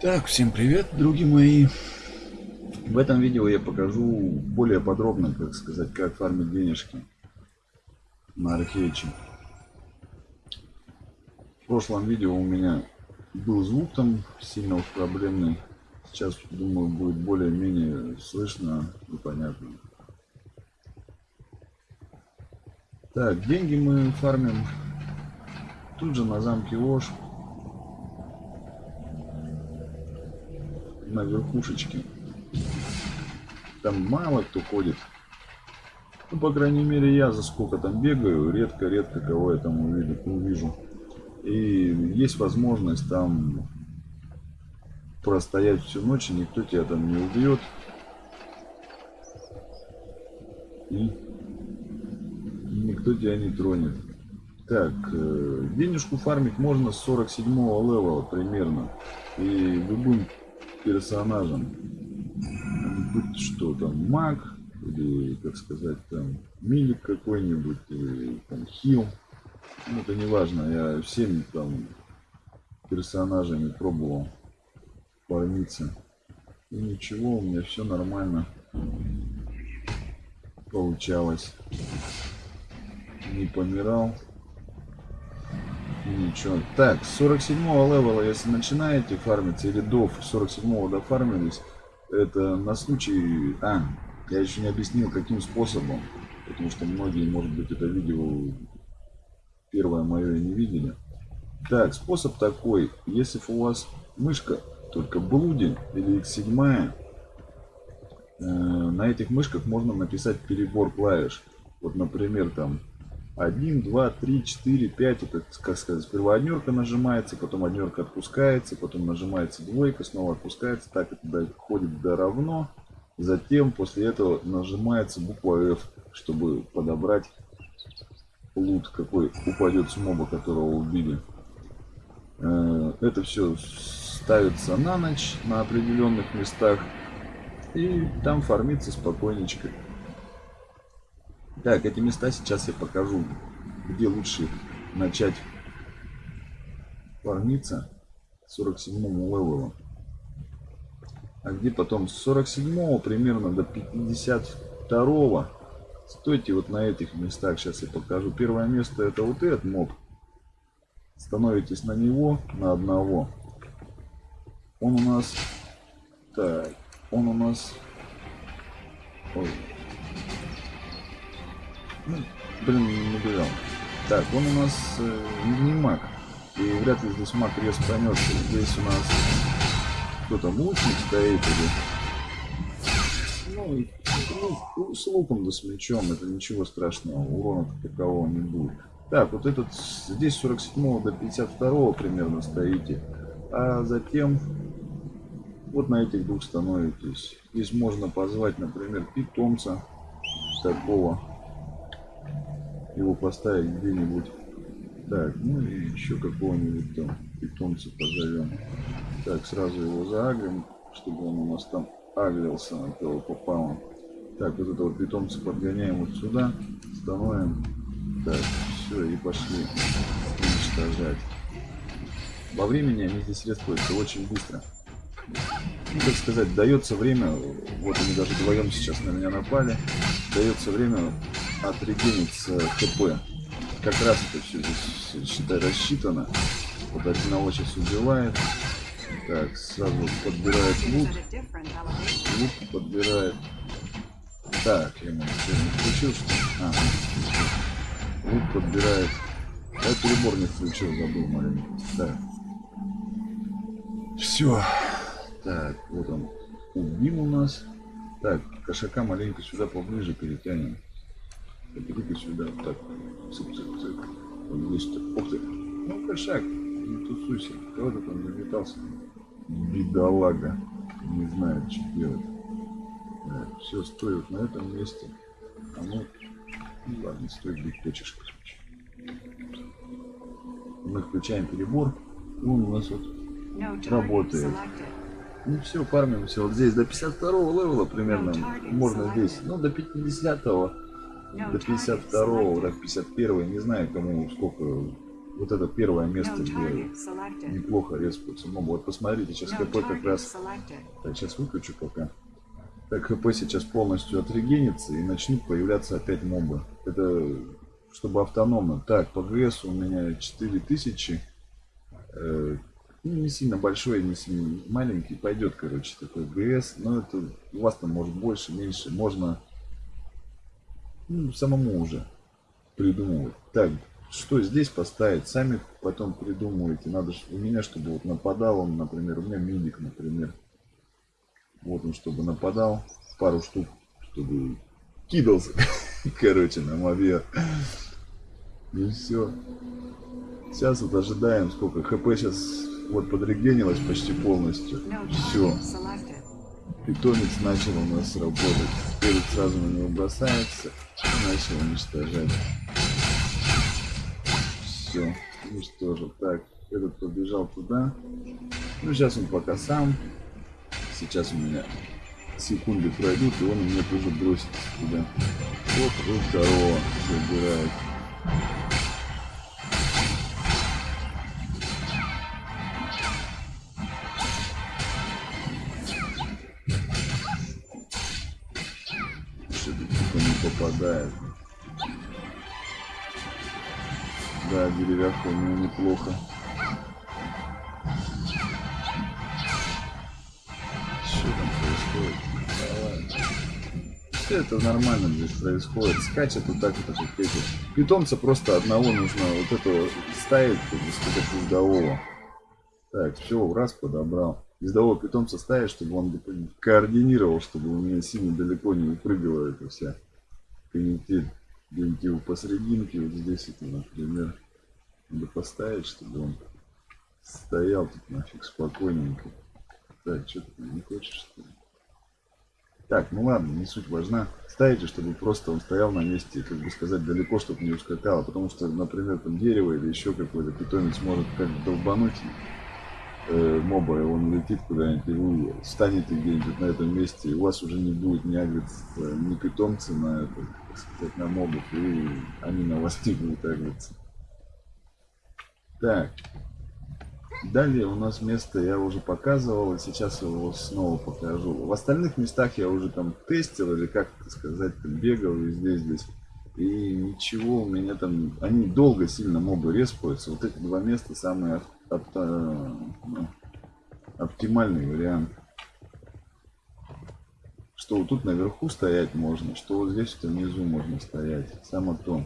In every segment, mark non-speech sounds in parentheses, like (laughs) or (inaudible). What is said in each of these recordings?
Так, всем привет, други мои. В этом видео я покажу более подробно, как сказать, как фармить денежки на Архейче. В прошлом видео у меня был звук там сильно уж проблемный. Сейчас, думаю, будет более-менее слышно и понятно. Так, деньги мы фармим тут же на замке Ош. На верхушечке. Там мало кто ходит. Ну, по крайней мере, я за сколько там бегаю, редко-редко кого я там увижу, увижу. И есть возможность там простоять всю ночь, и никто тебя там не убьет. И никто тебя не тронет. Так, э, денежку фармить можно с 47 левела примерно. И любым персонажем. Будь что там, маг, или, как сказать, там, милик какой-нибудь, или там хил. Ну, это не важно, я всеми там персонажами пробовал фармиться. И ничего, у меня все нормально получалось. Не помирал. Ничего. Так, с 47 левела, если начинаете фармиться, или до 47 дофармились, это на случай... А, я еще не объяснил, каким способом. Потому что многие, может быть, это видео первое мое не видели. Так, способ такой. Если у вас мышка только блуди или x7, э, на этих мышках можно написать перебор клавиш. Вот, например, там 1, 2, 3, 4, 5. Это, как сказать, сперва однерка нажимается, потом однерка отпускается, потом нажимается двойка, снова отпускается. Так это доходит до равно. Затем после этого нажимается буква F, чтобы подобрать лут, какой упадет с моба, которого убили. Э, это все ставится на ночь на определенных местах. И там фармится спокойничко. Так, эти места сейчас я покажу, где лучше начать фармиться 47 левелом. А где потом с 47 примерно до 52 стойте вот на этих местах. Сейчас я покажу. Первое место это вот этот моб. Становитесь на него, на одного. Он у нас... Так, он у нас... Ой, ну, блин, не убежал. Так, он у нас э, не маг. И вряд ли здесь маг рез поймется. Здесь у нас кто там лучник стоит или... Ну, ну, с луком да с мечом, это ничего страшного, урона такового не будет. Так, вот этот, здесь 47 до 52 примерно стоите, а затем вот на этих двух становитесь. Здесь можно позвать, например, питомца такого его поставить где-нибудь. Так, ну и еще какого-нибудь там питомца позовем. Так, сразу его заагрим, чтобы он у нас там аглился на этого попала. Так, вот этого питомца подгоняем вот сюда, становим. Так, все, и пошли уничтожать. Во времени они здесь расходятся очень быстро. Ну, как сказать, дается время, вот они даже вдвоем сейчас на меня напали, дается время отрегениться ХП. Как раз это все здесь, считай, рассчитано. Вот одного сейчас убивает. Так, сразу подбирает лут. Лут подбирает. Так, я ему не включил, что А, лут подбирает. Я перебор не включил, забыл маленький. Так. Все. Так, вот он. Убил у нас. Так, кошака маленько сюда поближе перетянем. Иди сюда, так. Цып-цып-цып. Он есть. Ух ты. Ну, кошак, не тусуйся. Кого ты там заметался? Бедолага. Не знает, что делать. Да, все, стой вот на этом месте. А ну, ну ладно, где хочешь, короче. Мы включаем перебор. Он у нас вот работает. Ну все, фармимся вот здесь до 52 левела примерно. Можно здесь. Ну, до 50 -го до 52 до 51 не знаю кому сколько вот это первое место, где неплохо респаются мобы. Вот посмотрите, сейчас ХП как раз... Так, сейчас выключу пока. Так, ХП сейчас полностью отрегенится и начнут появляться опять мобы. Это чтобы автономно. Так, по ГС у меня 4000. Э, ну, не сильно большой, не сильно маленький. Пойдет, короче, такой ГС. Но это у вас там может больше, меньше. Можно ну, самому уже придумывать. Так, что здесь поставить, сами потом придумываете. Надо у меня, чтобы вот нападал он, например, у меня медик, например. Вот он, чтобы нападал, пару штук, чтобы кидался, (laughs) короче, на мобе. И все. Сейчас вот ожидаем, сколько хп сейчас вот подрегенилось почти полностью. Все. Питомец начал у нас работать. Теперь сразу на него бросается и начал уничтожать все уничтожил. Так, этот побежал туда. Ну, сейчас он пока сам. Сейчас у меня секунды пройдут, и он у меня тоже бросится туда. Оп, и второго забирает. Попадает. Да, деревяшка у него неплохо. Что там происходит? Давай. Все это нормально здесь происходит. Скачет вот так вот, как эти. Питомца просто одного нужно вот этого ставить, как бы сказать, ездового. Так, все, раз подобрал. Ездового питомца ставить, чтобы он координировал, чтобы у меня сильно далеко не прыгала эта вся канитель где-нибудь его посерединке, вот здесь это, например, надо поставить, чтобы он стоял тут нафиг спокойненько. Так, что ты не хочешь, что ли? Так, ну ладно, не суть важна. Ставите, чтобы просто он стоял на месте, как бы сказать, далеко, чтобы не ускакало. Потому что, например, там дерево или еще какой-то питомец может как долбануть э, моба, и он летит куда-нибудь, и вы встанете где-нибудь на этом месте, и у вас уже не будет ни агриться, ни питомцы на это, сказать, на мобов, и они на вас не будут агриться. Так. Далее у нас место я уже показывал, и сейчас его снова покажу. В остальных местах я уже там тестил, или как сказать, там бегал везде здесь. И ничего у меня там... Они долго сильно мобы респаются. Вот эти два места самые ну, оптимальный вариант. Что вот тут наверху стоять можно, что вот здесь вот внизу можно стоять. Само то.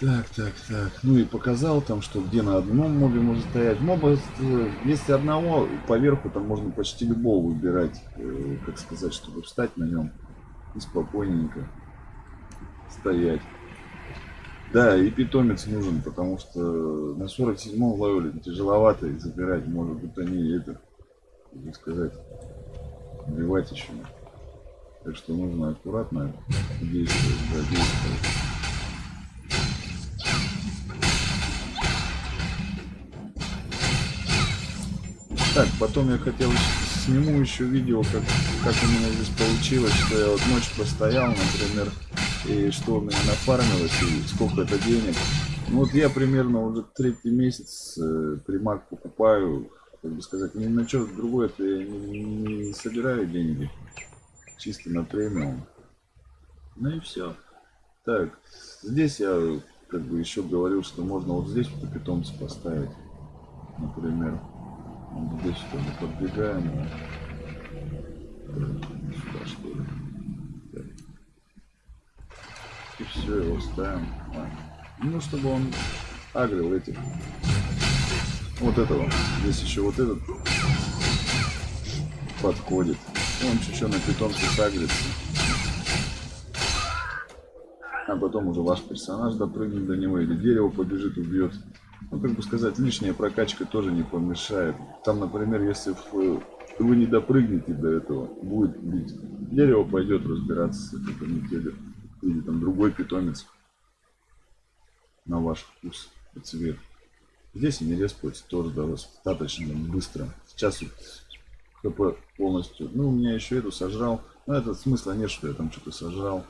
Так, так, так. Ну и показал там, что где на одном мобе можно стоять. Моба, э, если одного, поверху там можно почти любого выбирать, э, как сказать, чтобы встать на нем и спокойненько стоять. Да, и питомец нужен, потому что на 47-м левеле тяжеловато их забирать. Может быть они это, как сказать, убивать еще. Так что нужно аккуратно действовать, да, действовать. Так, потом я хотел сниму еще видео, как, как у меня здесь получилось, что я вот ночь постоял, например, и что у меня нафармилось, и сколько это денег. Ну вот я примерно уже третий месяц э, примак покупаю, как бы сказать, ни на что другое я не, не собираю деньги, чисто на премиум. Ну и все. Так, здесь я как бы еще говорил, что можно вот здесь вот питомца поставить, например. Здесь что мы подбегаем. Сюда что ли. И все, его ставим. Ну, чтобы он агрил этих. Вот этого. Здесь еще вот этот подходит. Он чуть-чуть на питомце сагрится. А потом уже ваш персонаж допрыгнет до него или дерево побежит, убьет ну, как бы сказать, лишняя прокачка тоже не помешает. Там, например, если вы не допрыгнете до этого, будет бить. Дерево пойдет разбираться с этой канителью. Или там другой питомец на ваш вкус и цвет. Здесь они респаются тоже достаточно быстро. Сейчас вот ХП полностью. Ну, у меня еще эту сожрал. Ну, это смысла нет, что я там что-то сожрал.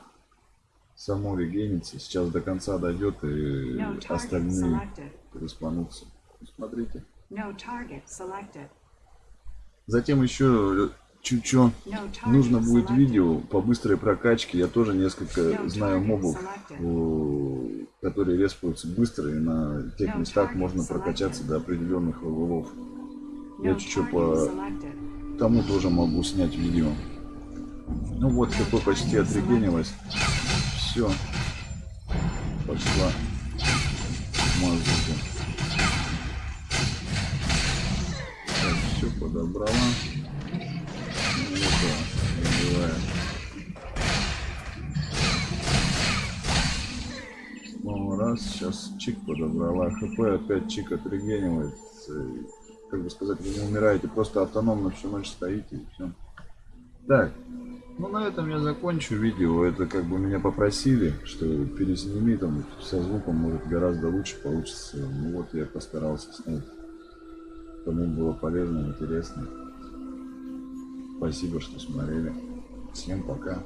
Само регенится. Сейчас до конца дойдет и No остальные selected. переспанутся. Смотрите. No target selected. Затем еще чуть-чуть нужно будет видео по быстрой прокачке. Я тоже несколько знаю мобов, э, которые респаются быстро, и на тех местах можно прокачаться до определенных левелов. Я чуть-чуть по тому тоже могу снять видео. Ну вот, такой почти отрегенилось. Все. Пошла мазука. Так, все подобрала. Сейчас чик подобрала. ХП опять чик отрегенивает. Э, Как бы сказать, вы не умираете, просто автономно всю ночь стоите и все. Так, ну на этом я закончу видео. Это как бы меня попросили, что пересними там со звуком, может гораздо лучше получится. Ну вот я постарался снять. Кому было полезно, интересно. Спасибо, что смотрели. Всем пока.